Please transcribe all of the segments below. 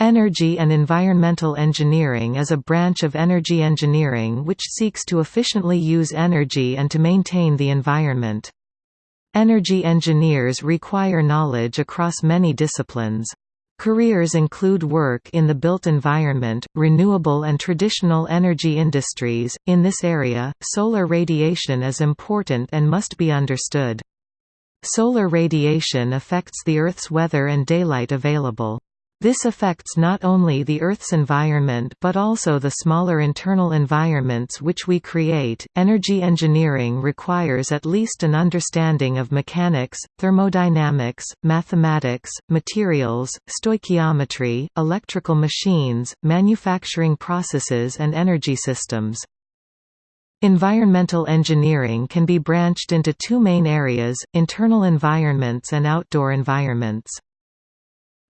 Energy and environmental engineering is a branch of energy engineering which seeks to efficiently use energy and to maintain the environment. Energy engineers require knowledge across many disciplines. Careers include work in the built environment, renewable and traditional energy industries. In this area, solar radiation is important and must be understood. Solar radiation affects the Earth's weather and daylight available. This affects not only the Earth's environment but also the smaller internal environments which we create. Energy engineering requires at least an understanding of mechanics, thermodynamics, mathematics, materials, stoichiometry, electrical machines, manufacturing processes, and energy systems. Environmental engineering can be branched into two main areas, internal environments and outdoor environments.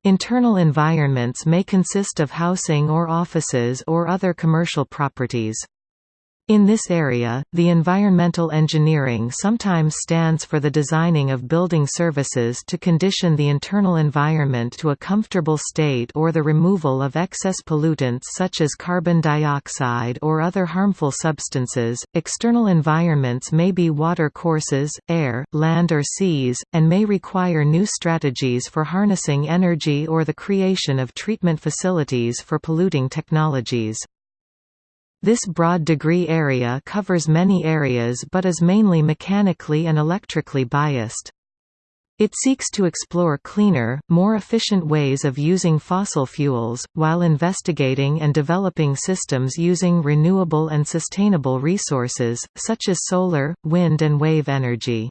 Internal environments may consist of housing or offices or other commercial properties. In this area, the environmental engineering sometimes stands for the designing of building services to condition the internal environment to a comfortable state or the removal of excess pollutants such as carbon dioxide or other harmful substances. External environments may be water courses, air, land, or seas, and may require new strategies for harnessing energy or the creation of treatment facilities for polluting technologies. This broad degree area covers many areas but is mainly mechanically and electrically biased. It seeks to explore cleaner, more efficient ways of using fossil fuels, while investigating and developing systems using renewable and sustainable resources, such as solar, wind and wave energy.